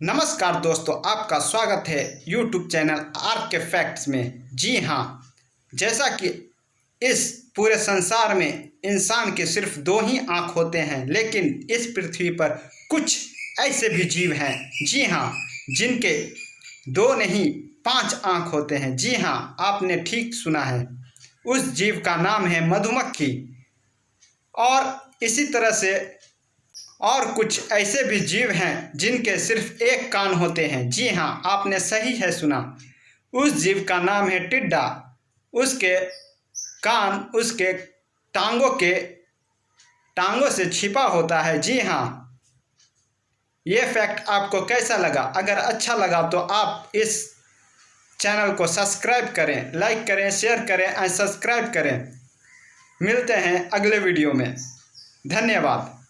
नमस्कार दोस्तों, आपका स्वागत है YouTube channel R K facts में। जी हाँ जैसा कि इस पूरे संसार में इंसान के सिर्फ़ दो ही आँख होते हैं, लेकिन इस पृथ्वी पर कुछ ऐसे भी जीव हैं। जी हाँ जिनके दो नहीं, पाँच आँख होते हैं। जी हाँ आपने ठीक सुना है। उस जीव का नाम है मधुमक्खी। और इसी तरह से और कुछ ऐसे भी जीव हैं जिनके सिर्फ़ एक कान होते हैं। जी हाँ आपने सही है सुना। उस जीव का नाम है टिड्डा। उसके कान उसके टांगों के टांगों से छिपा होता है। जी हाँ ये फैक्ट आपको कैसा लगा? अगर अच्छा लगा तो आप इस चैनल को सब्सक्राइब करें, लाइक करें, शेयर करें एंड सब्सक्राइब करें। मिलते हैं अगले वीडियो में। धन्यवाद।